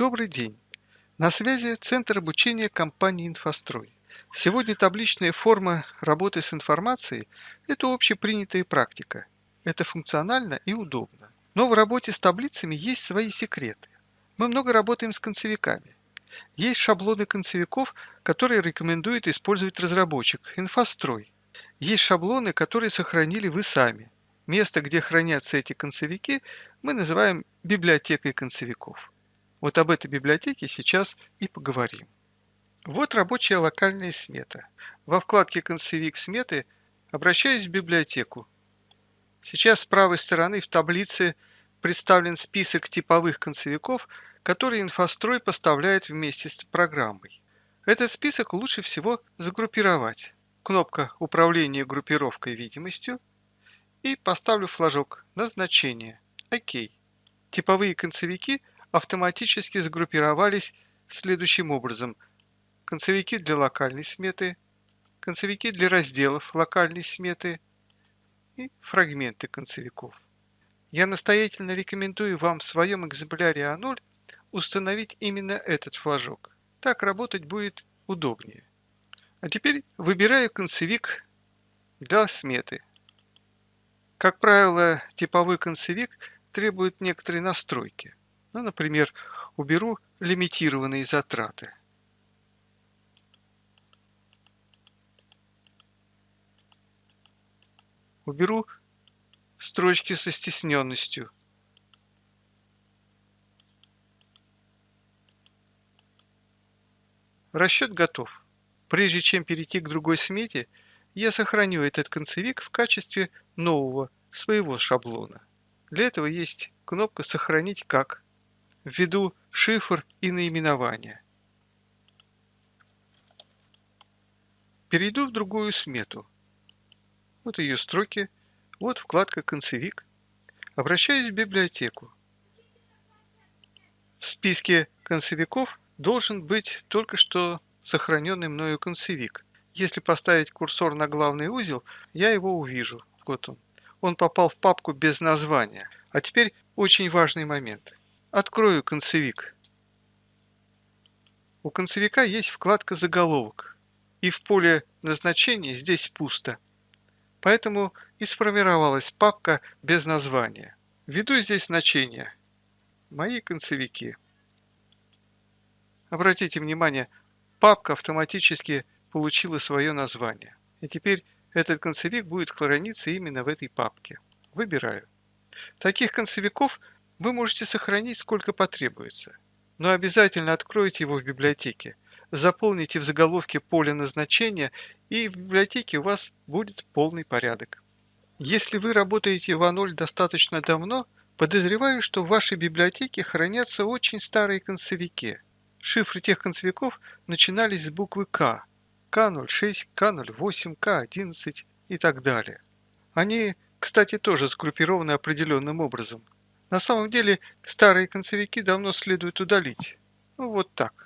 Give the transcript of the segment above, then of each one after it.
Добрый день! На связи Центр обучения компании «Инфострой». Сегодня табличная форма работы с информацией – это общепринятая практика. Это функционально и удобно. Но в работе с таблицами есть свои секреты. Мы много работаем с концевиками. Есть шаблоны концевиков, которые рекомендует использовать разработчик – «Инфострой». Есть шаблоны, которые сохранили вы сами. Место, где хранятся эти концевики, мы называем библиотекой концевиков. Вот об этой библиотеке сейчас и поговорим. Вот рабочая локальная смета. Во вкладке «Концевик сметы» обращаюсь в библиотеку. Сейчас с правой стороны в таблице представлен список типовых концевиков, которые инфострой поставляет вместе с программой. Этот список лучше всего загруппировать. Кнопка «Управление группировкой видимостью» и поставлю флажок «Назначение». ОК. Типовые концевики автоматически сгруппировались следующим образом. Концевики для локальной сметы, концевики для разделов локальной сметы и фрагменты концевиков. Я настоятельно рекомендую вам в своем экземпляре А0 установить именно этот флажок. Так работать будет удобнее. А теперь выбираю концевик для сметы. Как правило, типовой концевик требует некоторые настройки. Ну, например, уберу лимитированные затраты. Уберу строчки со стесненностью. Расчет готов. Прежде чем перейти к другой смете, я сохраню этот концевик в качестве нового своего шаблона. Для этого есть кнопка «Сохранить как» введу шифр и наименование. Перейду в другую смету. Вот ее строки, вот вкладка «Концевик». Обращаюсь в библиотеку. В списке концевиков должен быть только что сохраненный мною концевик. Если поставить курсор на главный узел, я его увижу. Вот он. Он попал в папку без названия. А теперь очень важный момент. Открою концевик. У концевика есть вкладка «Заголовок», и в поле назначения здесь пусто. Поэтому и сформировалась папка без названия. Введу здесь значение «Мои концевики». Обратите внимание, папка автоматически получила свое название. И теперь этот концевик будет храниться именно в этой папке. Выбираю. Таких концевиков вы можете сохранить сколько потребуется, но обязательно откройте его в библиотеке, заполните в заголовке поле назначения и в библиотеке у вас будет полный порядок. Если вы работаете в А0 достаточно давно, подозреваю, что в вашей библиотеке хранятся очень старые концевики. Шифры тех концевиков начинались с буквы К, К06, К08, К11 и так далее. Они, кстати, тоже сгруппированы определенным образом – на самом деле старые концевики давно следует удалить. Ну вот так.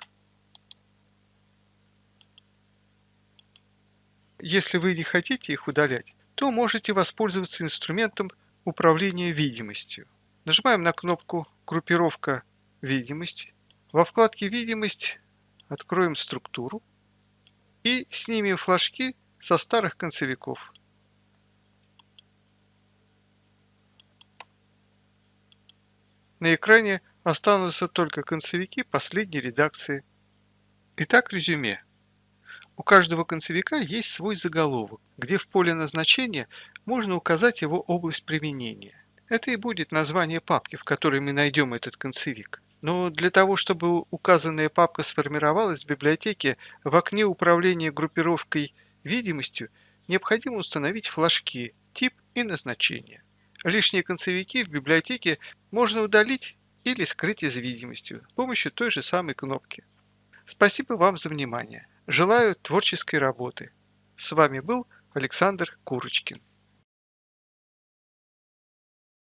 Если вы не хотите их удалять, то можете воспользоваться инструментом управления видимостью. Нажимаем на кнопку «Группировка видимости». Во вкладке «Видимость» откроем структуру и снимем флажки со старых концевиков. На экране останутся только концевики последней редакции. Итак, резюме. У каждого концевика есть свой заголовок, где в поле назначения можно указать его область применения. Это и будет название папки, в которой мы найдем этот концевик. Но для того, чтобы указанная папка сформировалась в библиотеке в окне управления группировкой видимостью, необходимо установить флажки «Тип» и «Назначение». Лишние концевики в библиотеке можно удалить или скрыть из видимостью с помощью той же самой кнопки. Спасибо вам за внимание. Желаю творческой работы. С вами был Александр Курочкин.